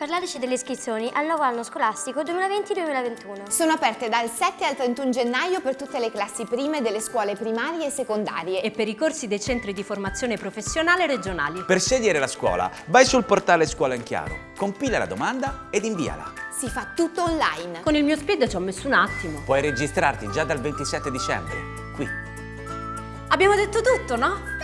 Parlateci delle iscrizioni al nuovo anno scolastico 2020-2021. Sono aperte dal 7 al 31 gennaio per tutte le classi prime delle scuole primarie e secondarie. E per i corsi dei centri di formazione professionale regionali. Per scegliere la scuola, vai sul portale Scuola in Chiaro, compila la domanda ed inviala. Si fa tutto online. Con il mio speed ci ho messo un attimo. Puoi registrarti già dal 27 dicembre, qui. Abbiamo detto tutto, no?